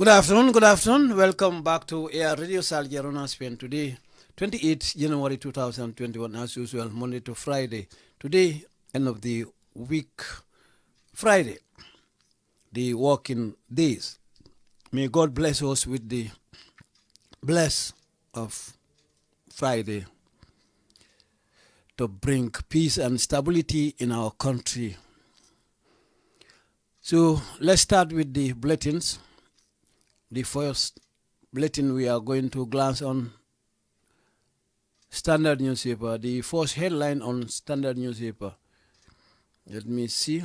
Good afternoon, good afternoon. Welcome back to Air Radio Salgerona Spain today, 28 January 2021, as usual, Monday to Friday. Today, end of the week, Friday, the working days. May God bless us with the bless of Friday to bring peace and stability in our country. So let's start with the bulletins. The first bulletin we are going to glance on Standard newspaper. The first headline on Standard newspaper. Let me see.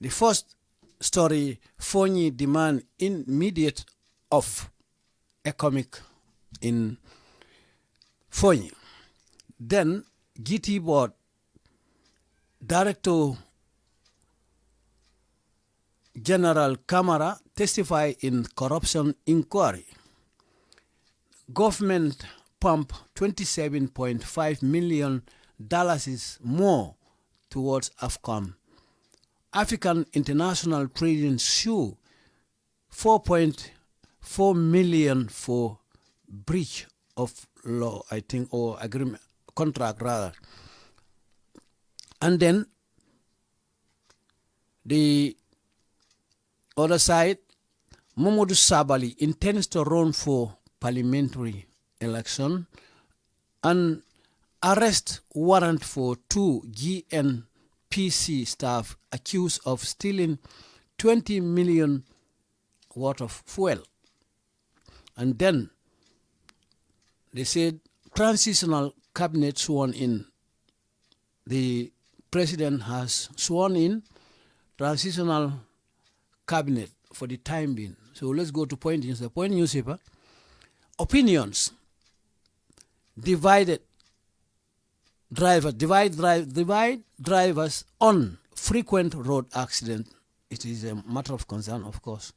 The first story: Fonyi demand immediate off economic in Fonyi. Then GT board director General Kamara testify in corruption inquiry. Government pump 27.5 million dollars more towards AFCON. African International Trading sue 4.4 million for breach of law, I think, or agreement contract rather. And then the other side, Momodou Sabally intends to run for parliamentary election and arrest warrant for two GNPC staff accused of stealing 20 million worth of fuel. And then they said transitional cabinet sworn in. The president has sworn in transitional cabinet for the time being. So let's go to point news. The point newspaper. Opinions. Divided driver divide drive divide drivers on frequent road accident. It is a matter of concern, of course.